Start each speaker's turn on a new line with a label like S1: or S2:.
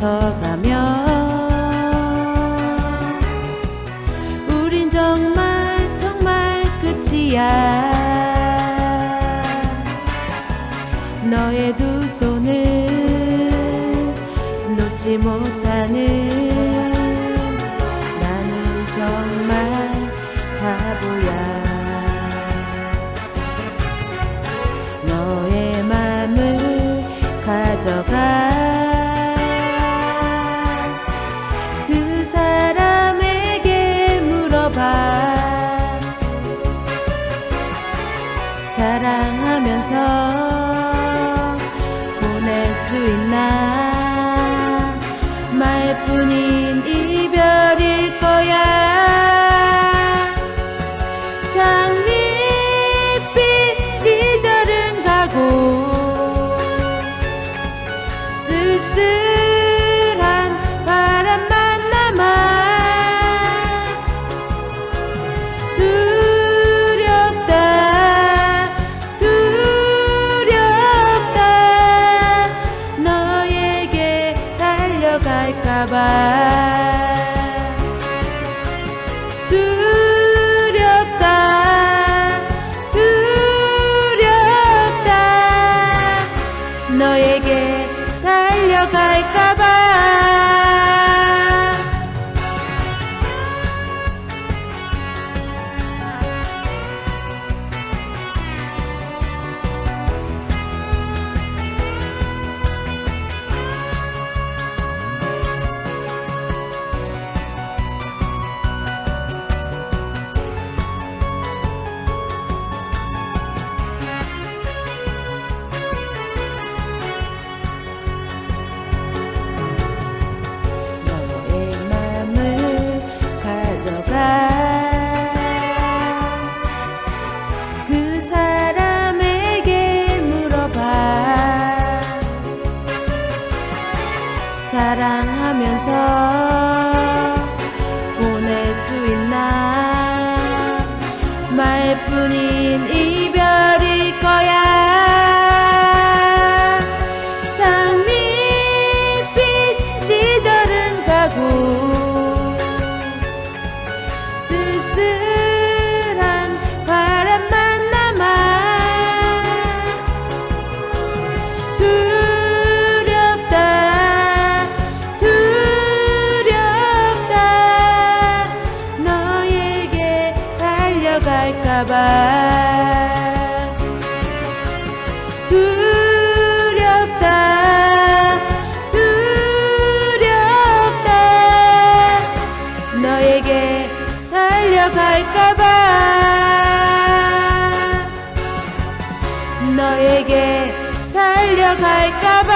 S1: 더 가면 우린 정말 정말 끝이야. 너의 두 손을 놓지 못하는 나는 정말 바보야. 너의 맘을 가져가 사랑하면서 보낼 수 있나? 말뿐인 이별일 거야. 장밋빛 시절은 가고 쓸쓸 달려갈까봐 두렵다 두렵다. 너에게 달려갈까봐 사랑하면서 보낼 수 있나? 말뿐인 이별일 거야. 장밋빛 시절은 가고 쓸쓸 갈까봐. 두렵다 두렵다. 너에게 달려갈까봐. 너에게 달려갈까봐